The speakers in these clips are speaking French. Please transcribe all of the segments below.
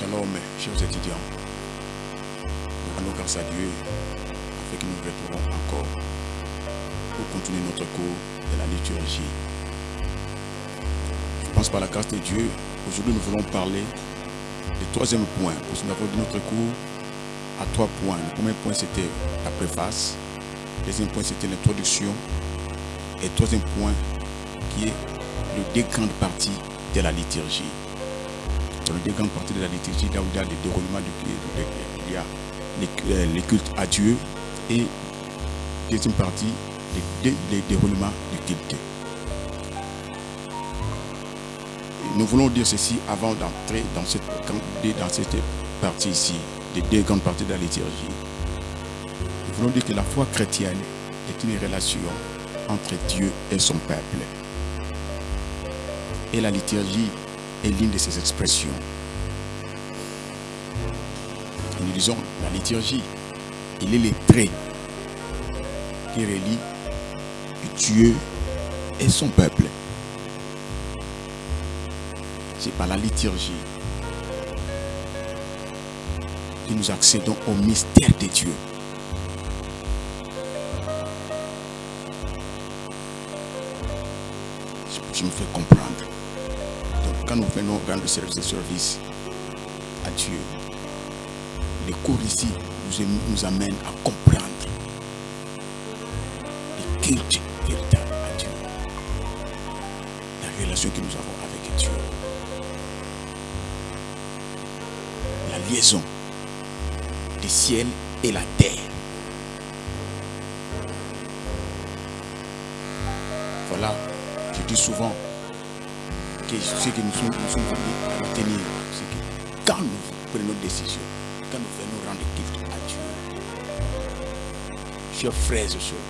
Shalom, chers étudiants. Nous rendons grâce à Dieu afin que nous retrouvons encore pour continuer notre cours de la liturgie. Je pense par la grâce de Dieu, aujourd'hui nous voulons parler du troisième point. Parce que nous notre cours à trois points. Le premier point c'était la préface. Le deuxième point c'était l'introduction. Et le troisième point qui est le deux grandes parties de la liturgie. Dans les deux grandes parties de la liturgie, là où il y a le déroulement du il y a les, les cultes à Dieu et deuxième partie, les déroulements du culte. Nous voulons dire ceci avant d'entrer dans cette, cette partie ici, les deux grandes parties de la liturgie. Nous voulons dire que la foi chrétienne est une relation entre Dieu et son peuple. Et la liturgie est l'une de ces expressions. Nous disons, la liturgie, il est les traits qui relient Dieu et son peuple. C'est par la liturgie que nous accédons au mystère de Dieu. Je me fais comprendre. Quand nous venons rendre de service à Dieu, les cours ici nous, nous amènent à comprendre le culte véritable à Dieu. La relation que nous avons avec Dieu. La liaison du ciel et la terre. Voilà, je dis souvent ce que nous sommes, nous venus à retenir, c'est que quand nous prenons nos décisions, quand nous venons rendre culte à Dieu, chers frères et sœurs,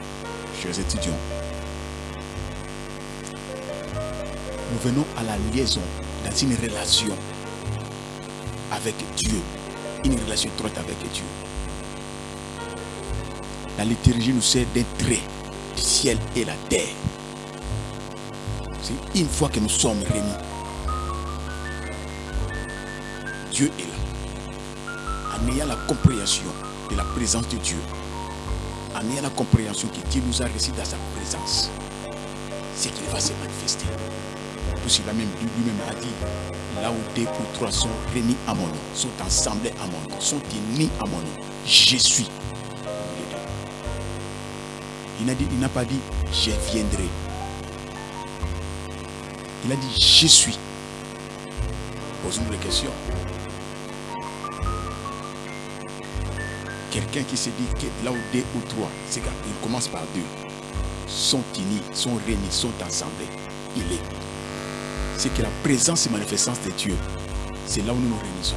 chers étudiants, nous venons à la liaison dans une relation avec Dieu, une relation étroite avec Dieu. La liturgie nous sert trait du ciel et la terre. Une fois que nous sommes réunis. Dieu est là. En ayant la compréhension de la présence de Dieu, en ayant la compréhension que Dieu nous a reçus dans sa présence, c'est qu'il va se manifester. Puisqu'il a même lui-même a dit, là où deux ou trois sont réunis à mon nom, sont assemblés à mon nom, sont unis à mon nom, je suis. Il n'a pas dit, je viendrai. Il a dit, je suis. Posons-nous la question. Quelqu'un qui se dit que là où deux ou trois, c'est qu'il commence par deux, sont unis, sont réunis, sont assemblés. Il est. C'est que la présence et manifestance de Dieu, c'est là où nous nous réunissons.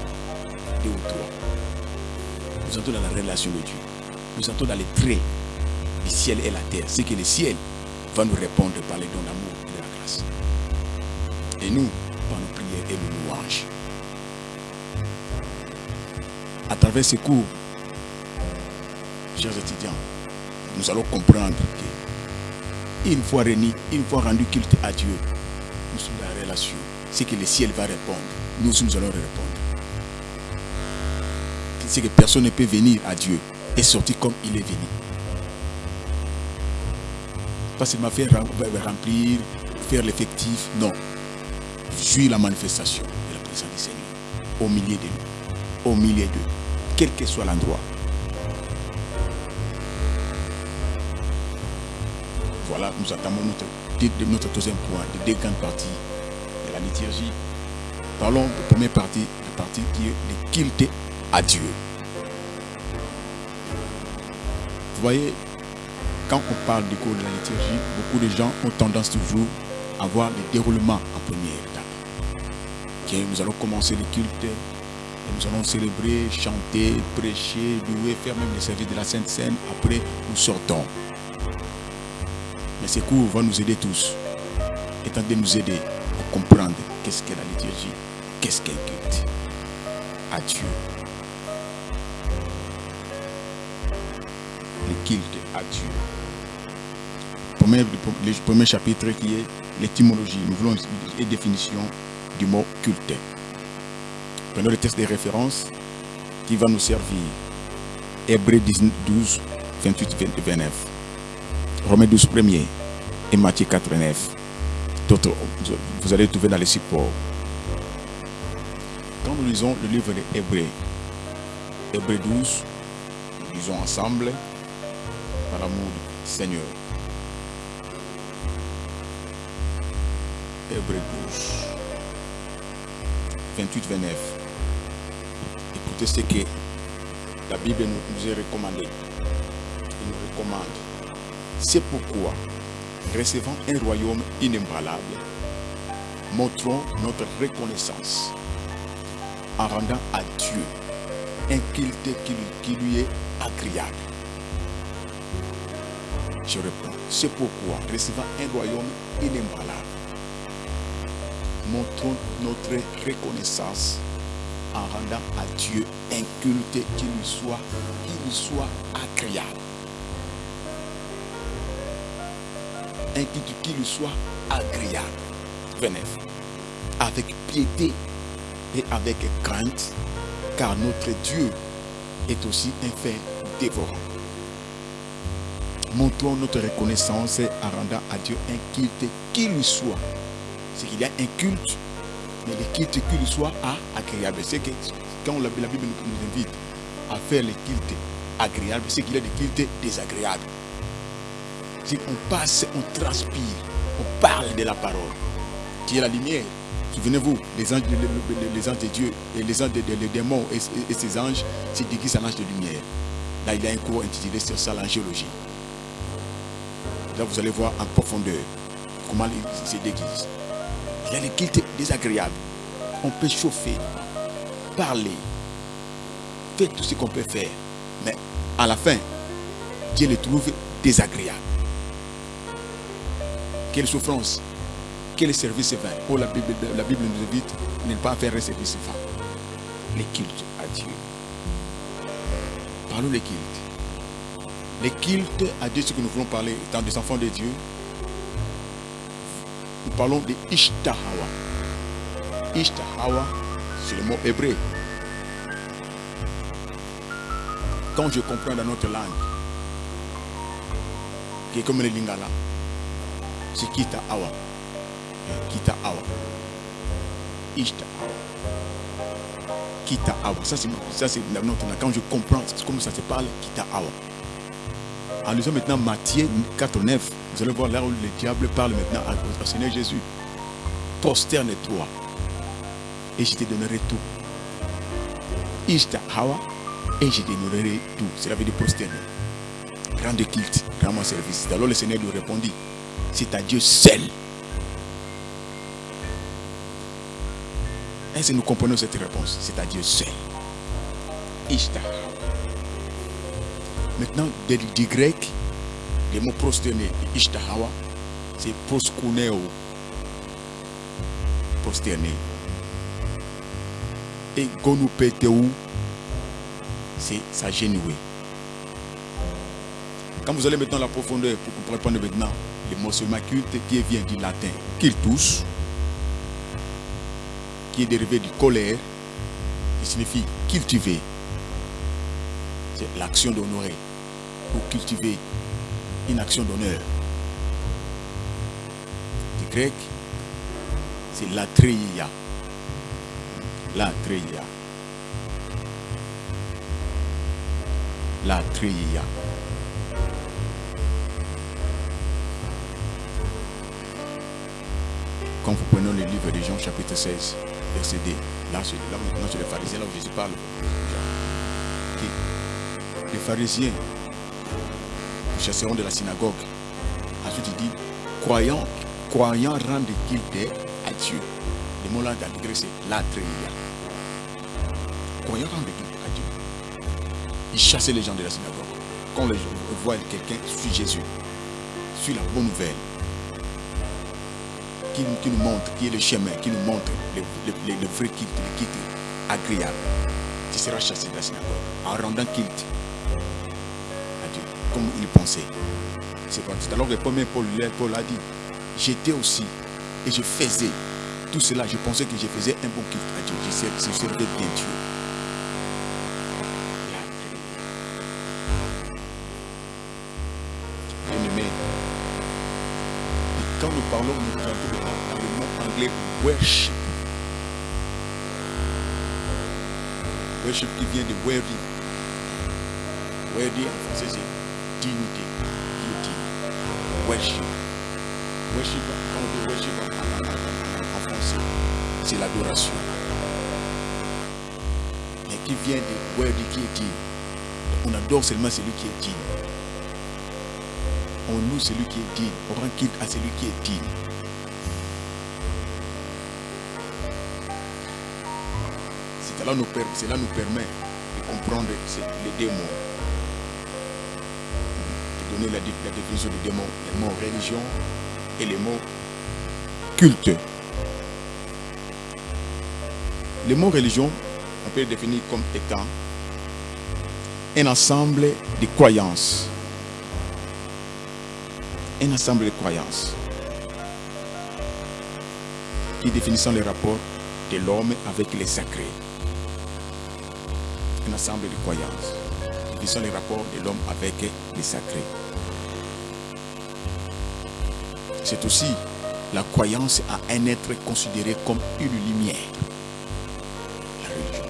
Deux ou trois. Nous entrons dans la relation de Dieu. Nous entrons dans les traits du ciel et la terre. C'est que le ciel va nous répondre par les dons d'amour et de la grâce. Et nous, par nos prières et nos louanges. À travers ces cours, chers étudiants, nous allons comprendre que une fois réunis, une fois rendu culte à Dieu, nous sommes dans la relation. C'est que le ciel va répondre. Nous nous allons répondre. C'est que personne ne peut venir à Dieu et sortir comme il est venu. Pas seulement faire remplir, faire l'effectif, non. Jouir la manifestation de la présence du Seigneur au milieu de nous, au milieu d'eux, quel que soit l'endroit. Voilà, nous attendons notre, notre deuxième point, de deux grandes parties de la liturgie. Parlons de la première partie, la partie qui est le à Dieu. Vous voyez, quand on parle du cours de la liturgie, beaucoup de gens ont tendance toujours à voir le déroulement en première. Nous allons commencer le culte, nous allons célébrer, chanter, prêcher, louer, faire même les services de la Sainte Seine. Après, nous sortons. Mais ces cours vont nous aider tous, étant de nous aider à comprendre qu'est-ce qu'est la liturgie, qu'est-ce qu'est le culte à Dieu. Le culte à Dieu. Premier, le premier chapitre qui est l'étymologie. Nous voulons une définition du mot culte. Prenons le texte de référence qui va nous servir. Hébreu 12, 28, 29. Romains 12, 1er et Matthieu 4, 9. D'autres, vous allez trouver dans les supports. Quand nous lisons le livre de Hébreu, Hébreu 12, nous lisons ensemble par l'amour du Seigneur. Hébreu 12, 28, 29. Écoutez ce que la Bible nous est recommandé. Il nous recommande. C'est pourquoi, recevant un royaume inébranlable, montrons notre reconnaissance en rendant à Dieu un culte qui lui est agréable. Je réponds, c'est pourquoi, recevant un royaume inébranlable, montrons notre reconnaissance en rendant à Dieu un culte qui lui soit, qui lui soit agréable. Un culte qui lui soit agréable. 29. Avec piété et avec crainte, car notre Dieu est aussi un fait dévorant. Montrons notre reconnaissance en rendant à Dieu un culte qui lui soit. C'est qu'il y a un culte, mais le culte qui lui soit agréable. C'est que quand la, Bible nous invite à faire les cultes agréables, c'est qu'il y a des cultes désagréables. Si on passe, on transpire, on parle de la parole, qui est la lumière. Souvenez-vous, les anges, les, anges de Dieu et les anges des démons et, ces anges se déguisent en ange de lumière. Là, il y a un cours intitulé sur ça, l'angéologie. Là, vous allez voir en profondeur comment ils se déguisent. Il y a les cultes désagréables. On peut chauffer, parler, faire tout ce qu'on peut faire. Mais à la fin, Dieu le trouve désagréable. Quelle souffrance, quel service vain. Oh, la Bible, la Bible nous invite ne pas faire un service vain. Les cultes à Dieu. Parlons des cultes. Les cultes à Dieu, ce que nous voulons parler, étant des enfants de Dieu, nous parlons de Ishtahawa. Ishtahawa, c'est le mot hébreu. Quand je comprends dans notre langue, qui est comme le lingala, c'est Kita Awa. Kita Awa. Ça, c'est notre langue. Quand je comprends comment ça se parle, Kita Awa. En lisant maintenant Matthieu 4, 9, vous allez voir là où le diable parle maintenant au Seigneur Jésus. Prosterne-toi et je te donnerai tout. Ishta Hawa et je te donnerai tout. Cela veut dire prosterner. Rendre culte, rendre mon service. Alors le Seigneur lui répondit, c'est à Dieu seul. Est-ce que nous comprenons cette réponse? C'est à Dieu seul. Ishta Maintenant, du grec, le mot prosterner, ishtahawa, c'est proskuneo. Prosterner. Et gonupeteu, c'est s'agenouiller. Quand vous allez maintenant dans la profondeur pour comprendre maintenant le mot culte qui vient du latin cultus, qui est dérivé du colère, qui signifie cultiver. C'est l'action d'honorer ou cultiver une action d'honneur. Du grec, c'est latreia. Latreia. Latreia. Quand vous prenez le livre de Jean chapitre 16, verset 2, là, là maintenant c'est les pharisiens, là où Jésus parle. Les pharisiens, les chasseront de la synagogue. Ensuite il dit, croyant, croyant rendre culte à Dieu. Le mot là dans c'est latreia. Croyant rendre culte à Dieu. Ils chassaient les gens de la synagogue. Quand les gens voient quelqu'un, suit Jésus, suit la bonne nouvelle, qui, nous montre, qui est le chemin, qui nous montre le, vrai culte, le culte agréable. Tu seras chassé de la synagogue en rendant culte il pensait. C'est parti. Alors le premier Paul, Paul a dit, j'étais aussi et je faisais tout cela, je pensais que je faisais un bon culte à Dieu. Je servais, bien Dieu. Quand nous parlons, nous parlons le mot anglais worship. Worship qui vient de worthy. Worthy en français c'est est digne. Worship. Worship, quand worship en, c'est l'adoration. Mais qui vient de worthy, qui est digne. On adore seulement celui qui est digne. On loue celui qui est digne. On rend quitte à celui qui est digne. Cela nous, permet de comprendre les démons. La, dé- la définition des démons, les mots religion et les mots culte. Les mots religion, on peut les définir comme étant un ensemble de croyances. Un ensemble de croyances qui définissent les rapports de l'homme avec les sacrés. Un ensemble de croyances qui définissent les rapports de l'homme avec les sacrés. C'est aussi la croyance à un être considéré comme une lumière. La religion.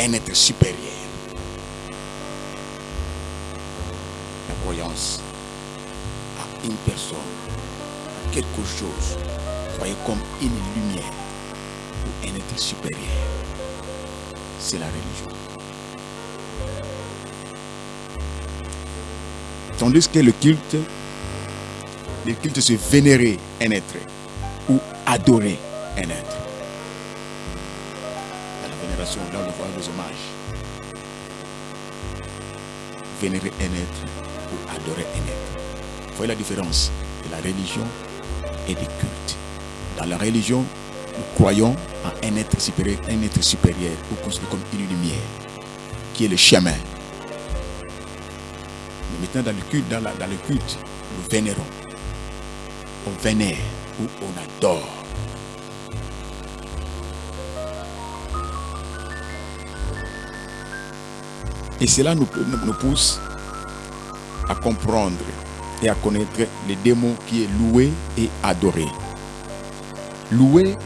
Un être supérieur. La croyance à une personne, à quelque chose, voyez comme une lumière ou un être supérieur. C'est la religion. Tandis que le culte, le culte c'est vénérer un être ou adorer un être. Dans la vénération, là on le voit les hommages. Vénérer un être ou adorer un être. Vous voyez la différence de la religion et du culte. Dans la religion, nous croyons en un être supérieur, un être supérieur, ou considéré comme une lumière, qui est le chemin. Mais maintenant, dans le culte, dans, dans le culte, nous vénérons. On vénère ou on adore. Et cela nous, pousse à comprendre et à connaître les démons qui est loué et adoré. Louer,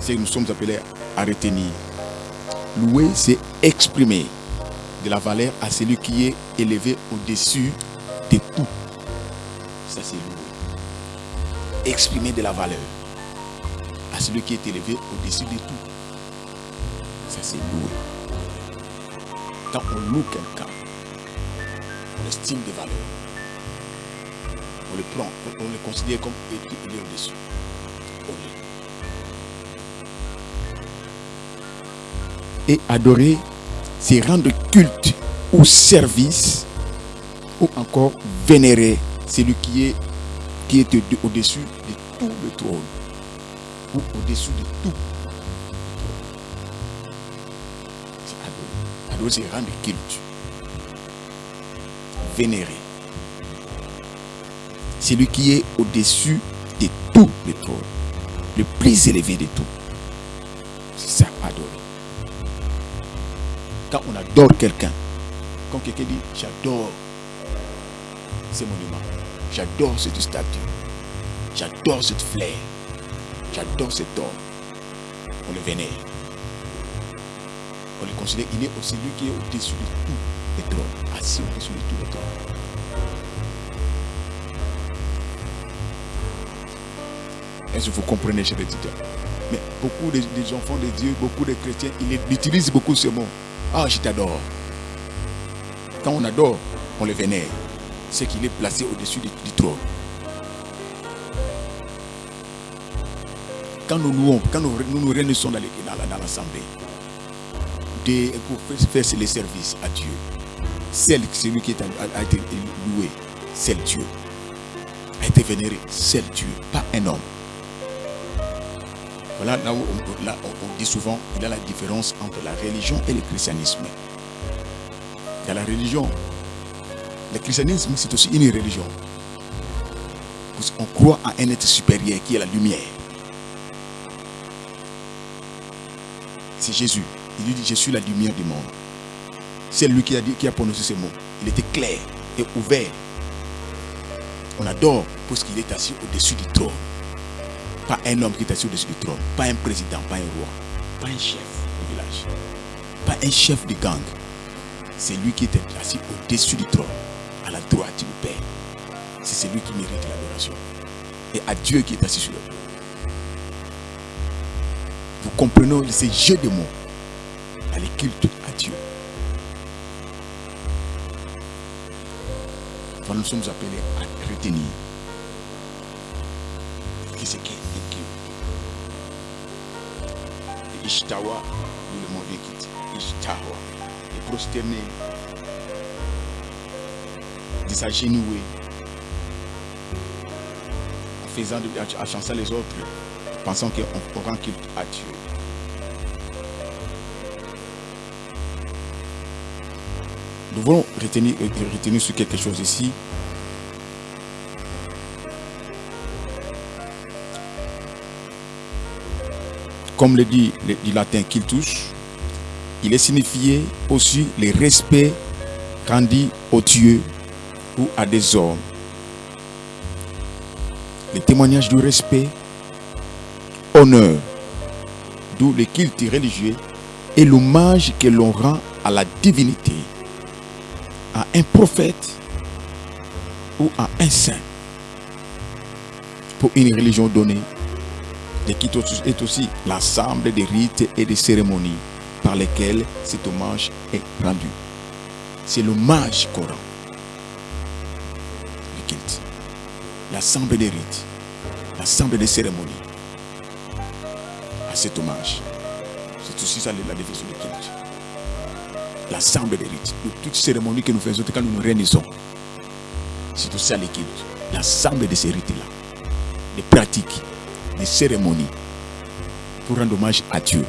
c'est nous sommes appelés à retenir. Louer, c'est exprimer de la valeur à celui qui est élevé au-dessus de tout. Ça, c'est louer. Exprimer de la valeur à celui qui est élevé au-dessus de tout. Ça, c'est louer. Quand on loue quelqu'un, on estime des valeurs. On le prend, on le considère comme il est au-dessus. Et adorer, c'est rendre culte ou service ou encore vénérer celui qui est, qui est au- au-dessus de tout le trône ou au-dessus de tout. C'est adorer. Adorer, c'est rendre culte. Vénérer. Celui qui est au-dessus de tout le trône. Le plus élevé de tout. C'est ça, adorer. Quand on adore quelqu'un, quand quelqu'un dit j'adore ce monument, j'adore cette statue, j'adore cette fleur, j'adore cet homme, on le vénère. On le considère, il est aussi lui qui est au-dessus de tout les trônes, assis au-dessus de tout le trône. Est-ce que vous comprenez, chers étudiants? Mais beaucoup de- des enfants de Dieu, beaucoup de chrétiens, ils utilisent beaucoup ce mot. Ah, je t'adore. Quand on adore, on le vénère. C'est qu'il est placé au-dessus du, trône. Quand nous nous nous, réunissons dans l'assemblée, pour faire les services à Dieu, celui qui a, été loué, c'est Dieu. A été vénéré, c'est Dieu, pas un homme. Voilà là où on dit souvent il y a la différence entre la religion et le christianisme. Dans la religion, le christianisme c'est aussi une religion. Qu'on croit à un être supérieur qui est la lumière. C'est Jésus. Il lui dit, je suis la lumière du monde. C'est lui qui a, qui a prononcé ces mots. Il était clair et ouvert. On adore parce qu'il est assis au-dessus du trône. Pas un homme qui est assis au-dessus du trône. Pas un président, pas un roi. Pas un chef du village. Pas un chef de gang. C'est lui qui est assis au-dessus du trône. La droite du Père. C'est celui qui mérite l'adoration. Et à Dieu qui est assis sur le trône. Vous comprenez ces jeux de mots dans les cultes à Dieu. Nous sommes appelés à retenir ce qu'est un culte. Ishtawa, nous le mot quitte. Ishtawa, et prosterner, de s'agenouiller, en faisant, de, à chancer les autres, pensant qu'on rend culte à Dieu. Nous voulons retenir, retenir sur quelque chose ici. Comme le dit le, du latin qu'il touche, il est signifié aussi le respect qu'on dit aux dieux ou à des hommes. Le témoignage du respect, honneur, d'où le culte religieux et l'hommage que l'on rend à la divinité à un prophète ou à un saint pour une religion donnée. Le culte est aussi l'ensemble des rites et des cérémonies par lesquelles cet hommage est rendu. C'est l'hommage qu'on rend. Le culte. L'ensemble des rites, l'ensemble des cérémonies à cet hommage. C'est aussi ça la définition du culte l'ensemble des rites, de toutes cérémonies que nous faisons quand nous nous réunissons. C'est aussi ça l'équipe. L'ensemble de ces rites-là, des pratiques, des cérémonies, pour rendre hommage à Dieu.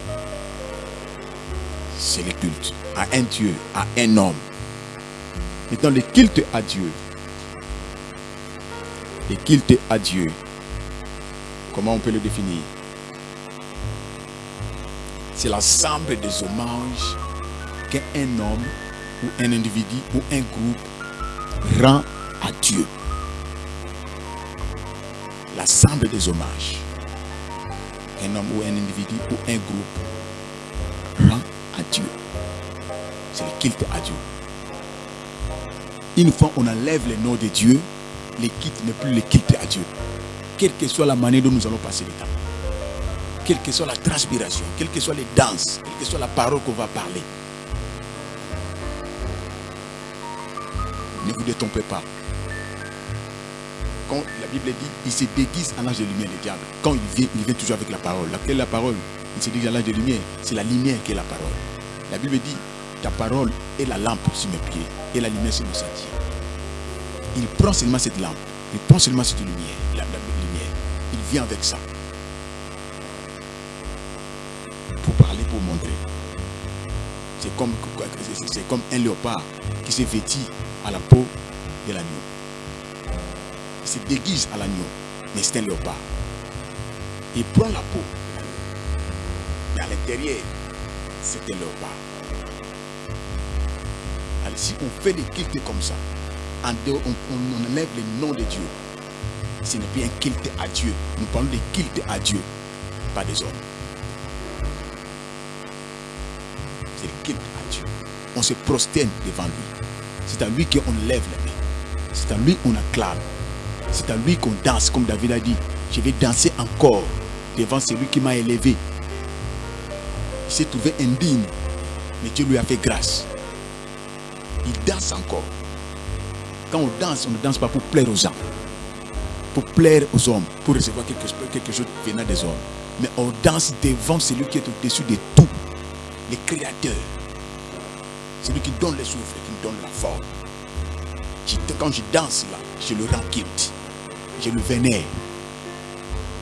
C'est le culte à un Dieu, à un homme. Maintenant, le culte à Dieu. Le culte à Dieu. Comment on peut le définir? C'est l'ensemble des hommages qu'un homme ou un individu ou un groupe rend à Dieu. L'ensemble des hommages qu'un homme ou un individu ou un groupe rend à Dieu. C'est le culte à Dieu. Une fois on enlève le nom de Dieu, le culte n'est plus le culte à Dieu. Quelle que soit la manière dont nous allons passer le temps. Quelle que soit la transpiration, quelles que soient les danses, quelle que soit la parole qu'on va parler. Ne vous détrompez pas. Quand la Bible dit, il se déguise en âge de lumière, le diable. Quand il vient, il vient toujours avec la parole. Quelle est la parole Il se déguise en âge de lumière. C'est la lumière qui est la parole. La Bible dit, ta parole est la lampe sur mes pieds et la lumière sur mes sentiers. Il prend seulement cette lampe. Il prend seulement cette lumière. Lumière. Il vient avec ça. Pour parler, pour montrer. C'est comme, un léopard qui s'est vêti à la peau de l'agneau. Il se déguise à l'agneau, mais c'est un léopard. Il prend la peau, mais à l'intérieur, c'est un léopard. Alors, si on fait des cultes comme ça, on, on, enlève le nom de Dieu. Ce n'est plus un culte à Dieu. Nous parlons de culte à Dieu, pas des hommes. C'est le culte à Dieu. On se prosterne devant lui. C'est à lui qu'on lève la main. C'est à lui qu'on acclame. C'est à lui qu'on danse, comme David a dit. Je vais danser encore devant celui qui m'a élevé. Il s'est trouvé indigne, mais Dieu lui a fait grâce. Il danse encore. Quand on danse, on ne danse pas pour plaire aux hommes, pour plaire aux hommes, pour recevoir quelque, quelque chose venant des hommes. Mais on danse devant celui qui est au-dessus de tout, le Créateur. Celui qui donne le souffle, qui donne la forme. Quand je danse là, je le rends. Je le vénère.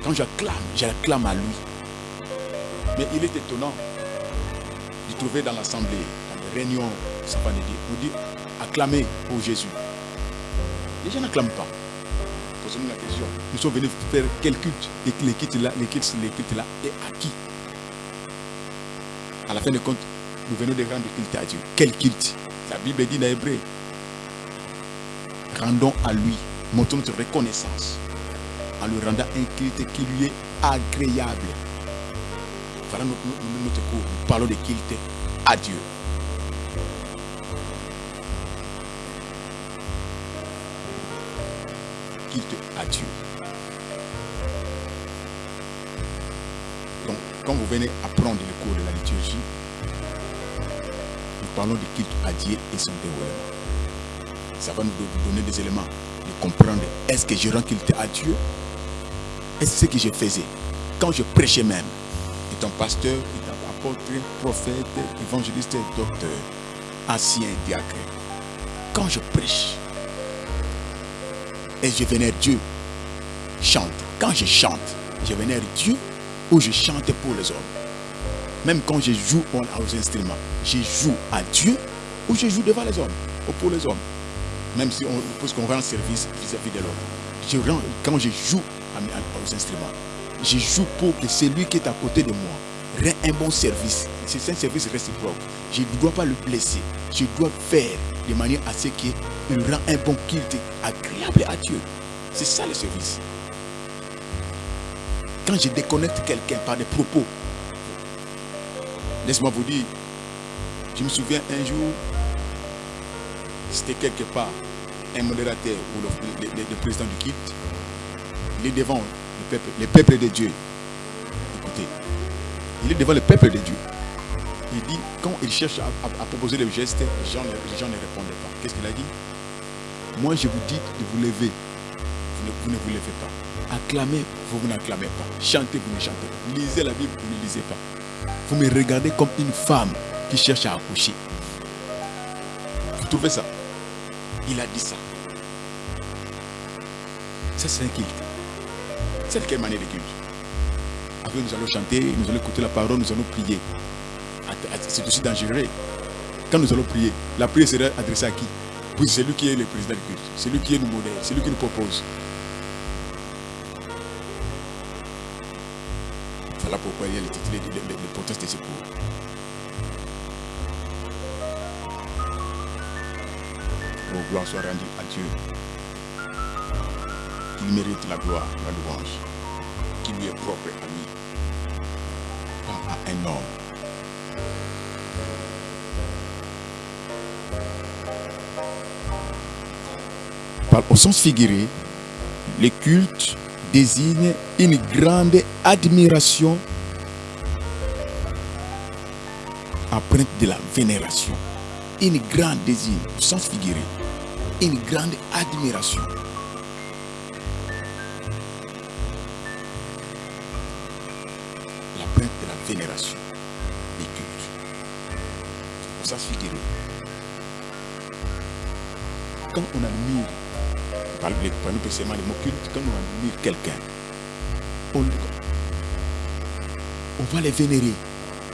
Quand j'acclame, j'acclame à lui. Mais il est étonnant de trouver dans l'assemblée, dans les réunions, ça va dire, on dit acclamer pour Jésus. Les gens n'acclament pas. Posez-nous la question. Nous sommes venus faire quel culte Et les cultes là, les cultes, les cultes là, et à qui? À la fin de compte, nous venons de rendre culte à Dieu. Quel culte? La Bible dit dans Hébreu. Rendons à lui, montrons notre reconnaissance en lui rendant un culte qui lui est agréable. Voilà notre, notre, notre cours. Nous parlons de culte à Dieu. Dieu. Donc, quand vous venez apprendre le cours de la liturgie, nous parlons de culte à Dieu et son déroulement. Ça va nous donner des éléments de comprendre est-ce que je rends culte à Dieu? Et c'est ce que je faisais. Quand je prêchais même, étant pasteur, étant apôtre, prophète, évangéliste, docteur, ancien diacre. Quand je prêche, et je vénère Dieu, chante. Quand je chante, je vénère Dieu ou je chante pour les hommes. Même quand je joue aux instruments, je joue à Dieu ou je joue devant les hommes ou pour les hommes. Même si on pense qu'on rend service vis-à-vis de l'homme. Quand je joue aux instruments. Je joue pour que celui qui est à côté de moi rende un bon service. C'est un service réciproque. Je ne dois pas le blesser. Je dois faire de manière à ce qu'il rend un bon culte agréable à Dieu. C'est ça le service. Quand je déconnecte quelqu'un par des propos, laisse-moi vous dire, je me souviens un jour, c'était quelque part un modérateur ou le, président du culte il est devant le peuple, le peuple de Dieu. Écoutez, il est devant le peuple de Dieu. Il dit, quand il cherche à proposer le geste, les gens, les gens ne répondent pas. Qu'est-ce qu'il a dit? Moi, je vous dis de vous lever. Vous ne, vous ne vous levez pas. Acclamez, vous, vous n'acclamez pas. Chantez, vous ne chantez pas. Lisez la Bible, vous ne lisez pas. Vous me regardez comme une femme qui cherche à accoucher. Vous trouvez ça? Il a dit ça. Ça, c'est un culte. C'est quelle manière de culte? Après, nous allons chanter, nous allons écouter la parole, nous allons prier. C'est aussi dangereux. Quand nous allons prier, la prière sera adressée à qui? Pour celui qui est le président du culte, celui qui est le modèle, celui qui nous propose. Voilà pourquoi il y de l'importance de ce cours. Oh, gloire soit rendue à Dieu. Il mérite la gloire, la louange, qui lui est propre à lui, pas à un homme. Au sens figuré, le culte désigne une grande admiration empreinte de la vénération. Une grande désigne, au sens figuré, une grande admiration. vénération des cultes. Ça figuré. Quand on admire, par le mots cultes, quand on admire quelqu'un, on, on va les vénérer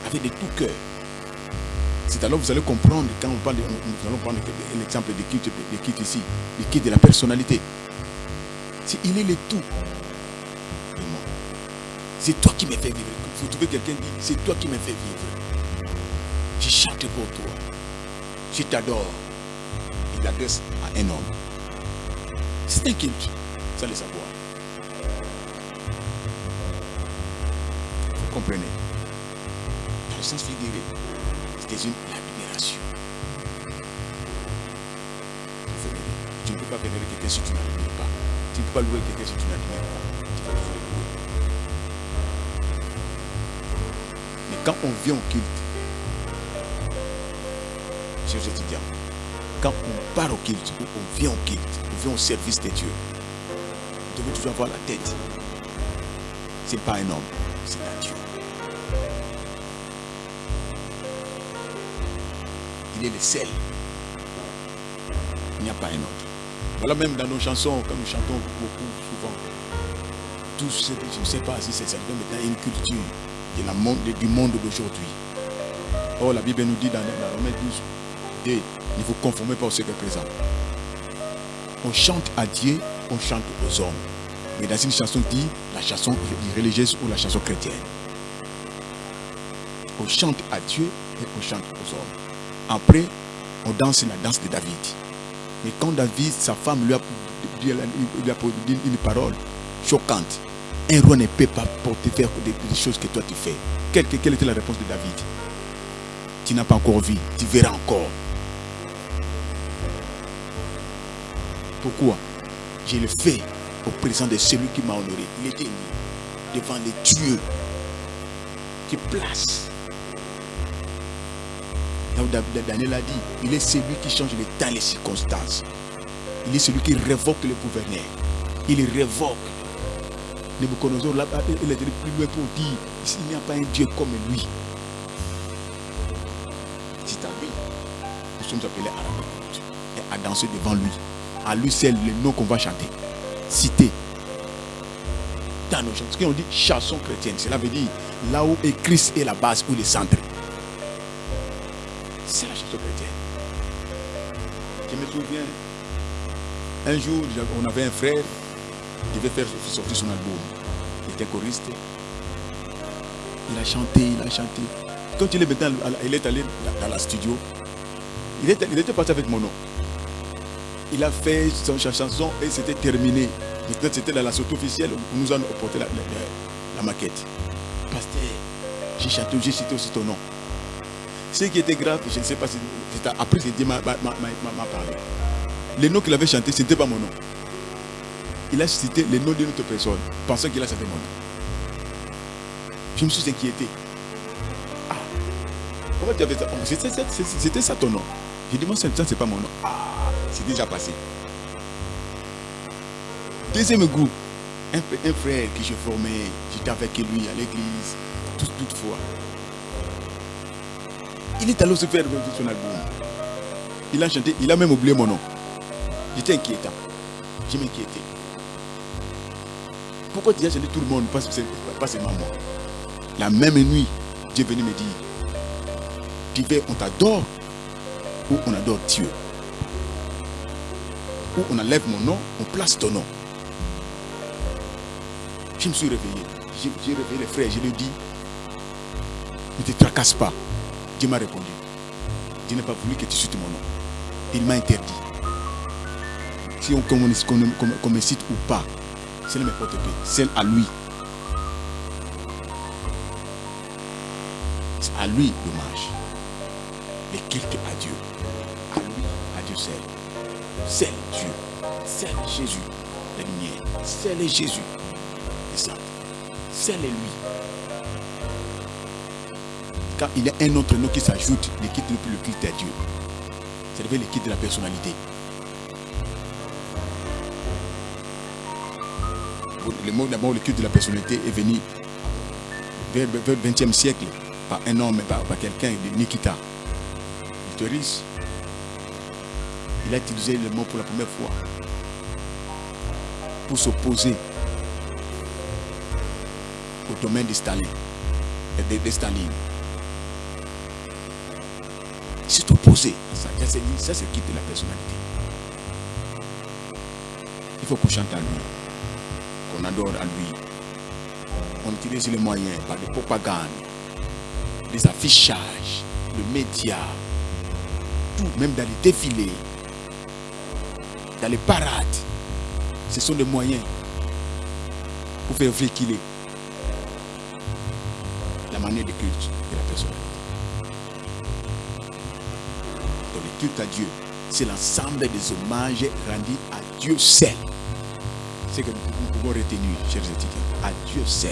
avec de tout cœur. C'est alors que vous allez comprendre quand on parle, de, nous allons prendre l'exemple des cultes ici, des cultes de la personnalité. Il est le tout. C'est toi qui me fais vivre. Vous trouvez quelqu'un dit, c'est toi qui me fais vivre. Je chante pour toi. Je t'adore. Il l'adresse à un homme. Un culte. Ça le savoir. Vous comprenez? Dans le sens figuré, c'est une admiration. Tu ne peux pas vénérer quelqu'un si tu n'admires pas. Tu ne peux pas louer quelqu'un si tu n'admires pas. Tu vas le louer. quand on vient au culte, chers étudiants, quand on part au culte, on vient au culte, on vient au service de Dieu, vous devez toujours avoir la tête. Ce n'est pas un homme, c'est un Dieu. Il est le seul. Il n'y a pas un autre. Voilà même dans nos chansons, quand nous chantons beaucoup, souvent, tous, je ne sais pas si c'est certain, mais dans une culture du monde d'aujourd'hui. Oh, la Bible nous dit dans, dans Romains 12, et ne vous conformez pas au secret présent. On chante à Dieu on chante aux hommes. Mais dans une chanson dit la chanson religieuse ou la chanson chrétienne. On chante à Dieu et on chante aux hommes. Après, on danse la danse de David. Mais quand David, sa femme, lui a, dit une parole choquante, un roi ne peut pas porter faire des, choses que toi tu fais. Quelle était la réponse de David? Tu n'as pas encore vu, tu verras encore. Pourquoi Je le fais au présent de celui qui m'a honoré. Il était devant les dieux qui place. Daniel a dit, il est celui qui change les temps et les circonstances. Il est celui qui révoque le gouverneur. Il révoque. Nebuchadnezzar, il est plus loin pour dire, il n'y a pas un Dieu comme lui. C'est à lui. Nous sommes appelés à et à danser devant lui. À lui c'est le nom qu'on va chanter. Citer. Dans nos chansons. Ce qu'on dit chanson chrétienne, cela veut dire là où est Christ est la base ou le centre. C'est la chanson chrétienne. Je me souviens, un jour, on avait un frère qui devait faire sortir son album. Il était choriste. Il a chanté, il a chanté. Quand il est maintenant, il est allé dans la studio, il était, il était parti avec mon nom. Il a fait son chanson et c'était terminé. C'était dans la sortie officielle où nous avons apporté la, la, maquette. Pasteur, j'ai chanté, j'ai cité aussi ton nom. Ce qui était grave, je ne sais pas si après c'est Dieu m'a parlé. Le nom qu'il avait chanté, ce n'était pas mon nom. Il a cité le nom d'une autre personne, pensant qu'il a chanté mon nom. Je me suis inquiété. Ah, comment tu avais ça? Oh, C'était ça ton nom. J'ai dit, moi, c'est pas mon nom. Ah, c'est déjà passé. Deuxième groupe, un, un frère que je formais, j'étais avec lui à l'église, toutefois. Il est allé se faire son album. Il a chanté, il a même oublié mon nom. J'étais inquiétant. Je m'inquiétais. Pourquoi tu as chanté tout le monde, pas, pas seulement moi La même nuit, Dieu est venu me dire, tu veux, on t'adore ou on adore Dieu. Ou on enlève mon nom, on place ton nom. Je me suis réveillé. J'ai réveillé les frères, je lui ai dit, ne te tracasse pas. Dieu m'a répondu. Dieu n'a pas voulu que tu cites mon nom. Il m'a interdit. Si on, me cite ou pas, c'est ne m'importe pas. C'est à lui. C'est à lui l'hommage. Mais quelque à Dieu. À lui, à Dieu seul. C'est Dieu. C'est Jésus. La lumière. C'est Jésus. C'est lui quand il y a un autre nom qui s'ajoute, il quitte plus le culte à Dieu. C'est le quitte de la personnalité. Le mot d'abord, le culte de la personnalité est venu vers, le 20e siècle par un homme, par, par quelqu'un de Nikita. Victoris. Il a utilisé le mot pour la première fois pour s'opposer au domaine de Staline. De, de Staline c'est opposé ça. Ça, c'est quitte la personnalité. Il faut qu'on chante à lui, qu'on adore à lui. On utilise les moyens par des propagandes, des affichages, le média, tout, même dans les défilés, dans les parades. Ce sont des moyens pour faire véhiculer la manière de culte de la personnalité. le culte à Dieu, c'est l'ensemble des hommages rendus à Dieu seul. C'est que nous pouvons retenir, chers étudiants, à Dieu seul.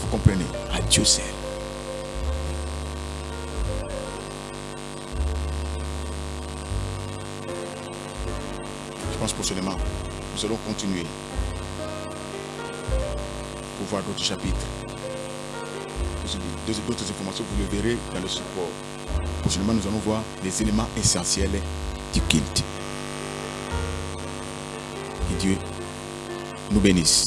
Vous comprenez? À Dieu seul. Prochainement, nous allons continuer pour voir d'autres chapitres d'autres informations, vous le verrez dans le support. Prochainement, nous allons voir les éléments essentiels du culte. Que Dieu nous bénisse.